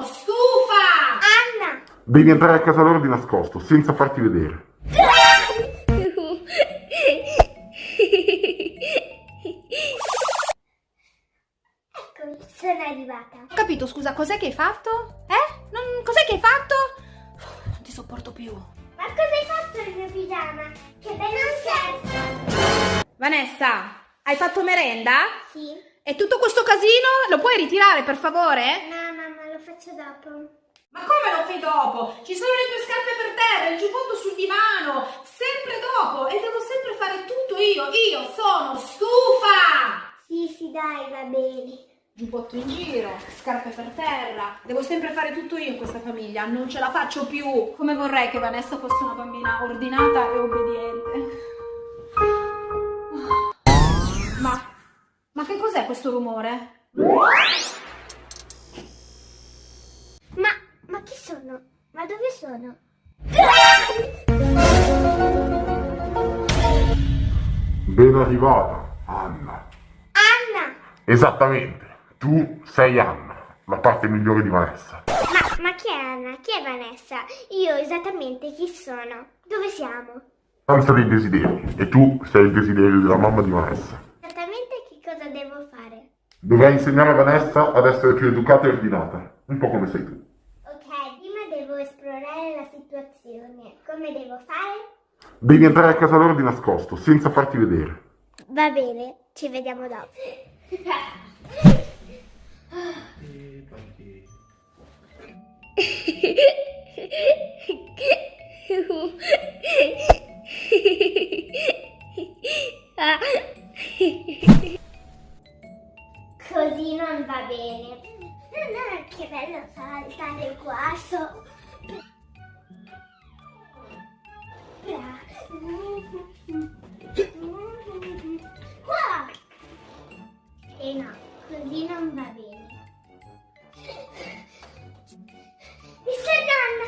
sono stufa! Anna! Devi entrare a casa loro di nascosto, senza farti vedere. Eccomi, sono arrivata. Ho capito, scusa, cos'è che hai fatto? Eh? Non... Cos'è che hai fatto? Non ti sopporto più. Ma cosa hai fatto nel mio pigiama? Che bello scherzo! Vanessa, hai fatto merenda? Sì? E tutto questo casino lo puoi ritirare, per favore? No, lo faccio dopo. Ma come lo fai dopo? Ci sono le tue scarpe per terra, il giubbotto sul divano, sempre dopo e devo sempre fare tutto io. Io sono stufa! Sì, sì, dai, va bene. Giubbotto in giro, scarpe per terra. Devo sempre fare tutto io in questa famiglia, non ce la faccio più. Come vorrei che Vanessa fosse una bambina ordinata e obbediente. Ma, ma che cos'è questo rumore? Ma, ma chi sono? Ma dove sono? Ben arrivata, Anna. Anna! Esattamente, tu sei Anna, la parte migliore di Vanessa. Ma, ma chi è Anna? Chi è Vanessa? Io esattamente chi sono? Dove siamo? Stanza dei desideri, e tu sei il desiderio della mamma di Vanessa. Esattamente che cosa devo fare? Dovrai insegnare a Vanessa ad essere più educata e ordinata, un po' come sei tu. Ok, prima devo esplorare la situazione. Come devo fare? Devi entrare a casa loro di nascosto, senza farti vedere. Va bene, ci vediamo dopo. Così non va bene. No, che bello saltare qua. So... Qua! E no, così non va bene. Mister Gunn!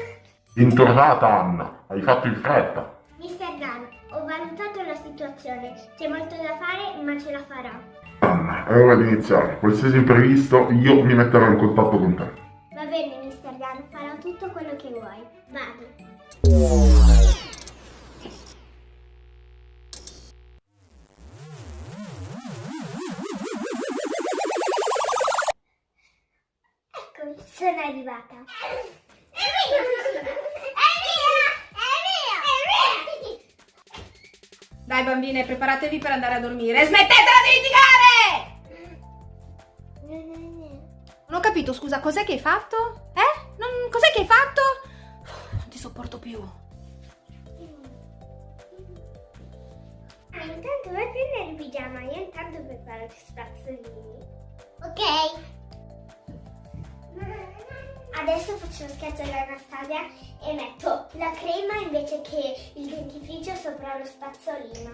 Bentornata Anna, hai fatto in fretta. Mister Gunn, ho valutato la situazione. C'è molto da fare, ma ce la farò. Anna, è ora di iniziare. Qualsiasi imprevisto, io mi metterò in contatto con te. Va bene, Mister Gunn, farò tutto quello che vuoi. Vado. Sono arrivata. È mia! È mia! È mia! È mia! Dai bambine, preparatevi per andare a dormire. Smettetela di litigare! Non ho capito, scusa, cos'è che hai fatto? Eh? Non... Cos'è che hai fatto? Non ti sopporto più. Ah, intanto vai a prendere il pigiama, io intanto preparo gli spazzolini. Ok? Adesso faccio lo scherzo all'Anastasia e metto la crema invece che il dentifricio sopra lo spazzolino.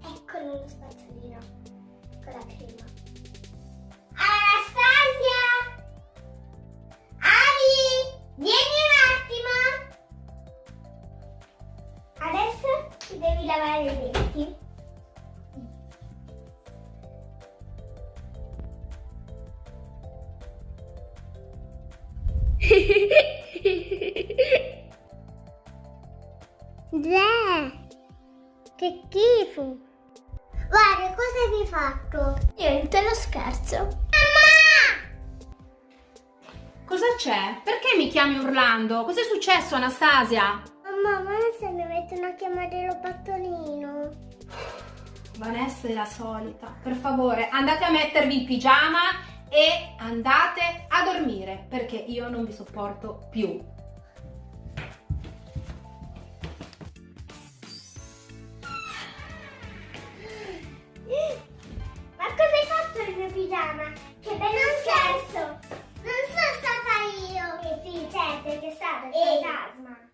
Eccolo lo spazzolino con la crema. Schifo. Guarda, cosa hai fatto? Niente, lo scherzo. Mamma! Cosa c'è? Perché mi chiami urlando? Cos'è successo, Anastasia? Mamma, ma se mi mettono a chiamare lo pattolino. Vanessa è la solita. Per favore, andate a mettervi il pigiama e andate a dormire perché io non vi sopporto più. It does.